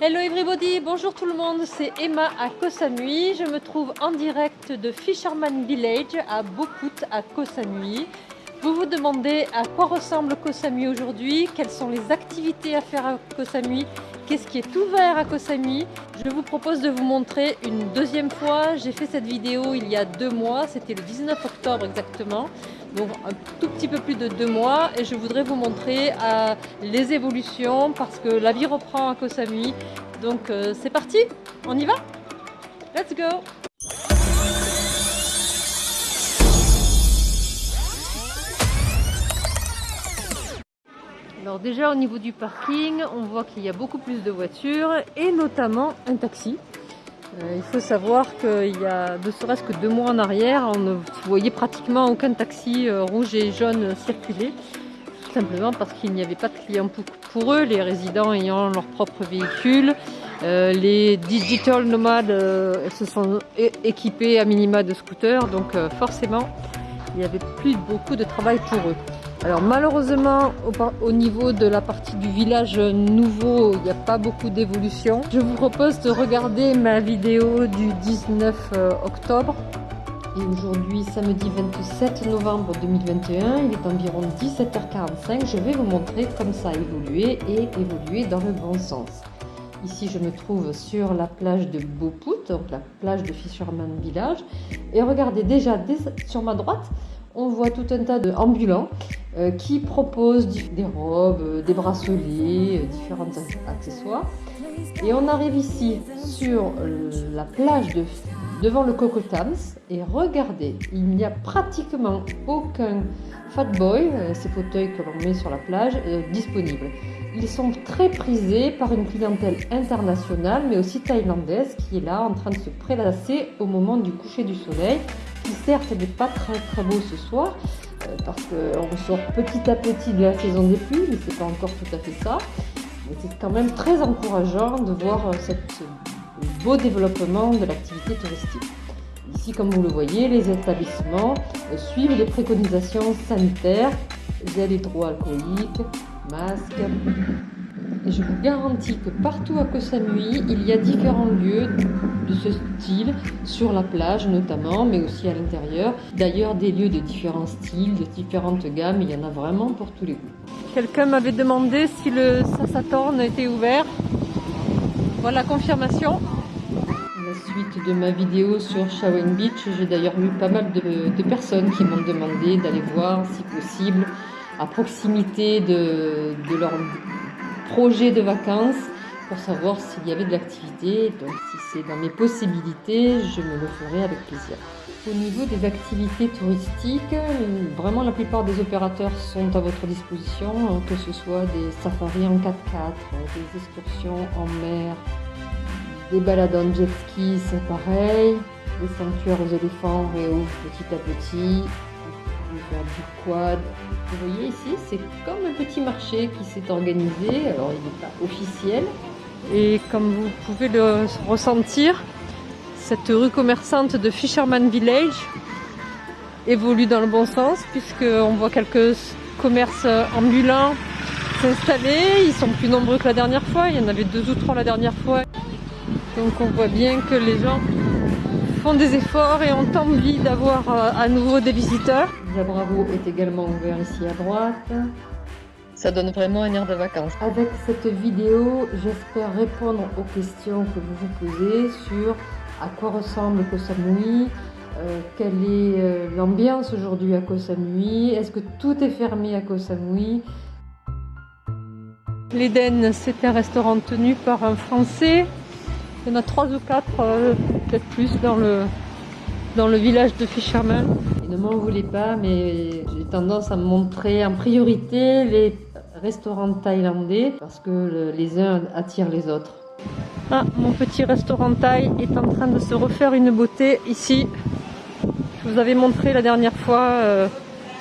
Hello everybody, bonjour tout le monde, c'est Emma à Koh Samui. Je me trouve en direct de Fisherman Village à Boput à Koh Samui. Vous vous demandez à quoi ressemble Koh Samui aujourd'hui, quelles sont les activités à faire à Koh Samui, qu'est-ce qui est ouvert à Koh Samui. Je vous propose de vous montrer une deuxième fois. J'ai fait cette vidéo il y a deux mois, c'était le 19 octobre exactement donc un tout petit peu plus de deux mois et je voudrais vous montrer euh, les évolutions parce que la vie reprend à Koh Samui donc euh, c'est parti on y va? Let's go alors déjà au niveau du parking on voit qu'il y a beaucoup plus de voitures et notamment un taxi euh, il faut savoir qu'il y a de serait-ce que deux mois en arrière, on ne voyait pratiquement aucun taxi euh, rouge et jaune circuler. simplement parce qu'il n'y avait pas de clients pour, eux, les résidents ayant leur propre véhicule. Euh, les digital nomades se sont équipés à minima de scooters, donc forcément il n'y avait plus beaucoup de travail pour eux. Alors malheureusement au, niveau de la partie du village nouveau il n'y a pas beaucoup d'évolution. Je vous propose de regarder ma vidéo du 19 euh, octobre. Et aujourd'hui samedi 27 novembre 2021 il est environ 17h45 je vais vous montrer comme ça a évolué et évolué dans le bon sens. Ici je me trouve sur la plage de Beaupout donc la plage de Fisherman Village. Et regardez déjà sur ma droite on voit tout un tas d'ambulants euh, qui proposent des robes, euh, des bracelets, euh, différents accessoires. Et on arrive ici sur la plage de, devant le Coco Tams et regardez, il n'y a pratiquement aucun fat boy, ces fauteuils que l'on met sur la plage, disponibles. Ils sont très prisés par une clientèle internationale mais aussi thaïlandaise qui est là en train de se prélasser au moment du coucher du soleil qui certes n'est pas très très beau ce soir, euh, parce qu'on sort petit à petit de la saison des pluies, mais c'est pas encore tout à fait ça. Mais c'est quand même très encourageant de voir euh, ce beau développement de l'activité touristique. Ici, comme vous le voyez, les établissements suivent les préconisations sanitaires, gel hydroalcoolique, masque, et je vous garantis que partout à Koh Samui, il y a différents lieux de ce style, sur la plage notamment, mais aussi à l'intérieur. D'ailleurs, des lieux de différents styles, de différentes gammes, il y en a vraiment pour tous les goûts. Quelqu'un m'avait demandé si le Sassatorn était ouvert. Voilà confirmation. La suite de ma vidéo sur Shawen Beach, j'ai d'ailleurs eu pas mal de, personnes qui m'ont demandé d'aller voir, si possible, à proximité de, de leur projet de vacances pour savoir s'il y avait de l'activité. Donc si c'est dans mes possibilités, je me le ferai avec plaisir. Au niveau des activités touristiques, vraiment la plupart des opérateurs sont à votre disposition, hein, que ce soit des safaris en 4x4, des excursions en mer, des balades en jet ski, c'est pareil, des sanctuaires aux éléphants réouvrent petit à petit, faire du quad. Vous voyez ici, c'est comme un petit marché qui s'est organisé. Alors, il n'est pas officiel. Et comme vous pouvez le ressentir, cette rue commerçante de Fisherman Village évolue dans le bon sens puisqu'on voit quelques commerces ambulants s'installer. Ils sont plus nombreux que la dernière fois. Il y en avait deux ou trois la dernière fois. Donc on voit bien que les gens font des efforts et ont envie d'avoir euh, à nouveau des visiteurs. Bravo est également ouvert ici à droite. Ça donne vraiment un air de vacances. Avec cette vidéo, j'espère répondre aux questions que vous vous posez sur à quoi ressemble Koh Samui, euh, quelle est euh, l'ambiance aujourd'hui à Koh Samui, est-ce que tout est fermé à Koh Samui? L'Eden, c'est un restaurant tenu par un Français. Il y en a trois ou quatre, euh, peut-être plus, dans le, dans le village de Fisherman. ne m'en voulez pas, mais j'ai tendance à montrer en priorité les restaurants thaïlandais parce que les uns attirent les autres. Ah, mon petit restaurant thaï est en train de se refaire une beauté ici. Je vous avais montré la dernière fois euh,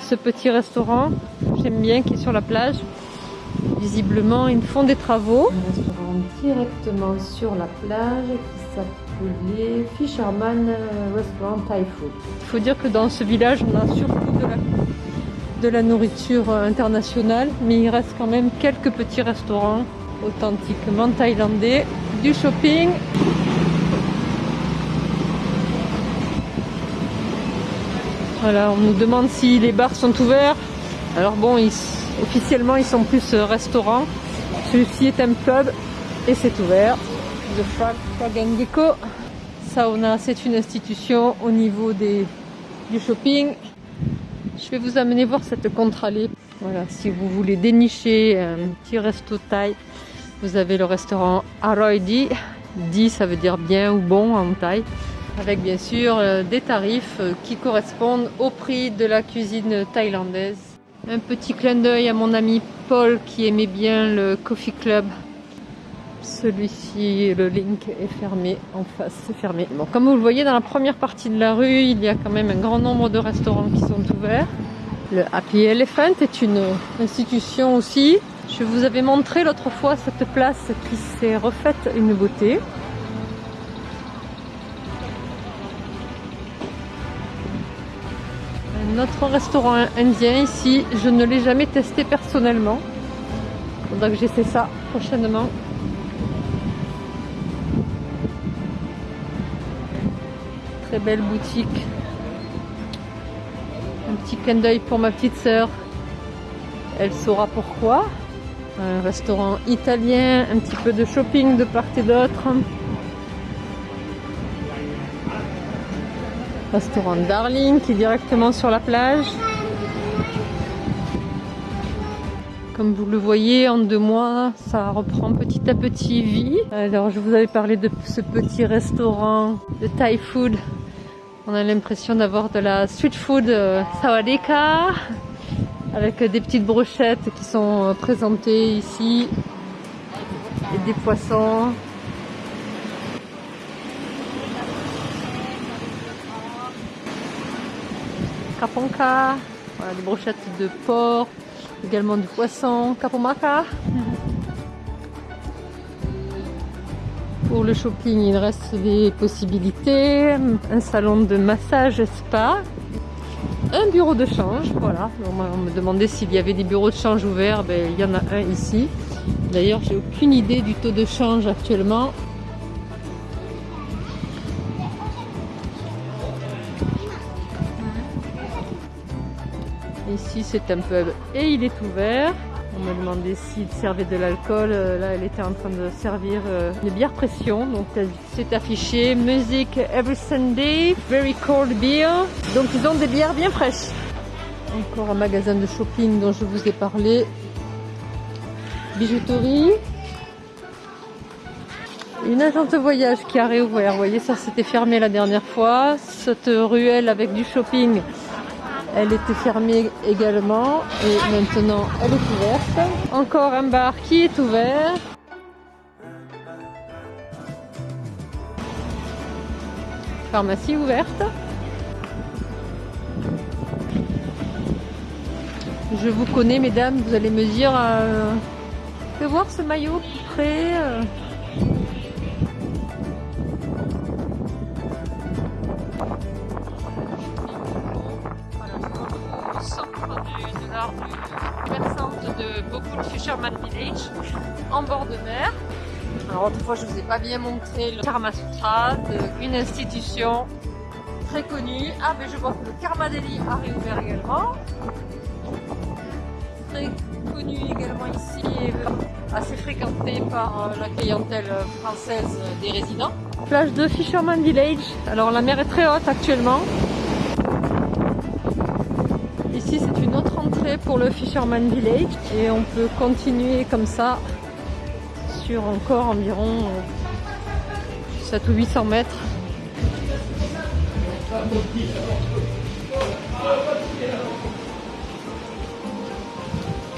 ce petit restaurant. J'aime bien qui est sur la plage. Visiblement, ils font des travaux. Un restaurant directement sur la plage qui s'appelait Fisherman euh, Restaurant Thai Food. Il faut dire que dans ce village, on a surtout de la de la nourriture internationale, mais il reste quand même quelques petits restaurants authentiquement thaïlandais du shopping. Voilà, on nous demande si les bars sont ouverts. Alors bon, officiellement ils sont plus euh, restaurants. Celui-ci est un pub et c'est ouvert. The Frag, Frag Sauna, c'est une institution au niveau des, du shopping. Je vais vous amener voir cette contre-allée. Voilà, si vous voulez dénicher un petit resto thaï, vous avez le restaurant Aroidi. Di, ça veut dire bien ou bon en thaï. Avec bien sûr euh, des tarifs euh, qui correspondent au prix de la cuisine thaïlandaise. Un petit clin d'œil à mon ami Paul qui aimait bien le Coffee Club. Celui-ci, le link est fermé en face, c'est fermé. Bon, comme vous le voyez dans la première partie de la rue, il y a quand même un grand nombre de restaurants qui sont ouverts. Le Happy Elephant est une institution aussi. Je vous avais montré l'autre fois cette place qui s'est refaite une beauté. Notre restaurant indien ici, je ne l'ai jamais testé personnellement. Faudra que j'essaie ça prochainement. Belle boutique. Un petit clin d'œil pour ma petite sœur. Elle saura pourquoi. Un restaurant italien, un petit peu de shopping de part et d'autre. Restaurant Darling qui est directement sur la plage. Comme vous le voyez, en deux mois, ça reprend petit à petit vie. Alors, je vous avais parlé de ce petit restaurant de Thai food. On a l'impression d'avoir de la street food euh, sawadeka avec des petites brochettes qui sont euh, présentées ici. Et des poissons. Kaponka, voilà, des brochettes de porc, également du poisson, kapomaka. Pour le shopping, il reste des possibilités, un salon de massage spa, un bureau de change, voilà. On me demandait s'il y avait des bureaux de change ouverts, ben, il y en a un ici. D'ailleurs, j'ai aucune idée du taux de change actuellement. Ici c'est un pub et il est ouvert. On m'a demandé s'il servait de l'alcool. Euh, là, elle était en train de servir euh, une bière pression. Donc, c'est affiché music every Sunday, very cold beer. Donc, ils ont des bières bien fraîches. Encore un magasin de shopping dont je vous ai parlé. Bijouterie. Une agence de voyage qui a réouvert. Vous voyez, ça c'était fermé la dernière fois. Cette ruelle avec du shopping elle était fermée également et maintenant elle est ouverte. Encore un bar qui est ouvert. Pharmacie ouverte. Je vous connais mesdames, vous allez me dire euh, que voir ce maillot près euh, Fisherman Village, en bord de mer. Alors autrefois je vous ai pas bien montré le Karma Sutra, une institution très connue. Ah mais je vois que le Karma Delhi a réouvert également. Très connu également ici, assez fréquenté par euh, la clientèle française des résidents. Plage de Fisherman Village. Alors la mer est très haute actuellement. C'est une autre entrée pour le Fisherman Village et on peut continuer comme ça sur encore environ 7 ou 800 mètres.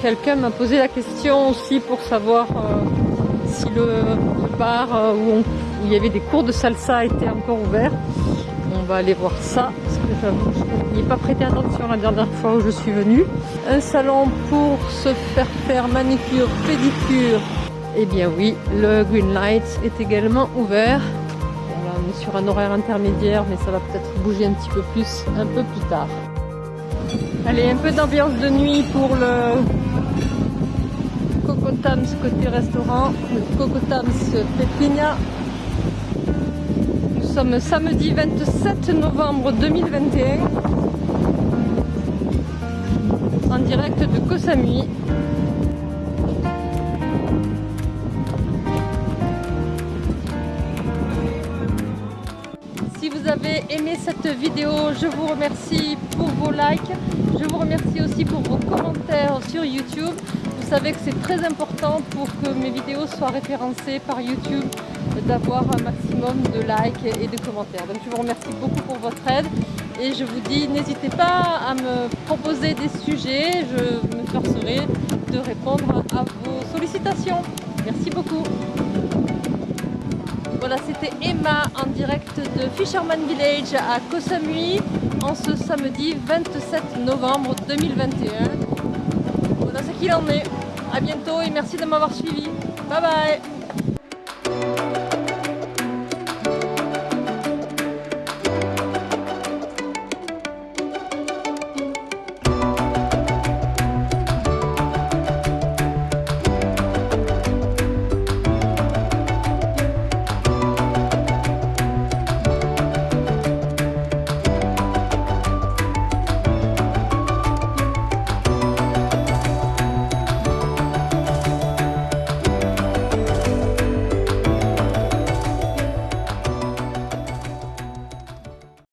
Quelqu'un m'a posé la question aussi pour savoir euh, si le, bar euh, où, il y avait des cours de salsa était encore ouvert. On va aller voir ça j'avoue n'y pas prêté attention la dernière fois où je suis venue. Un salon pour se faire faire manicure, pédicure. Eh bien oui, le Green Light est également ouvert. On est sur un horaire intermédiaire, mais ça va peut-être bouger un petit peu plus un peu plus tard. Allez, un peu d'ambiance de nuit pour le Cocotams côté restaurant, le Cocotams Pépigna. Sommes samedi 27 novembre 2021 en direct de Koh Samui. Si vous avez aimé cette vidéo, je vous remercie pour vos likes. Je vous remercie aussi pour vos commentaires sur YouTube. Vous savez que c'est très important pour que mes vidéos soient référencées par YouTube d'avoir un maximum de likes et de commentaires. Donc je vous remercie beaucoup pour votre aide et je vous dis n'hésitez pas à me proposer des sujets, je me forcerai de répondre à vos sollicitations. Merci beaucoup. Voilà, c'était Emma en direct de Fisherman Village à Koh Samui en ce samedi 27 novembre 2021. Voilà ce qu'il en est. A bientôt et merci de m'avoir suivi. Bye bye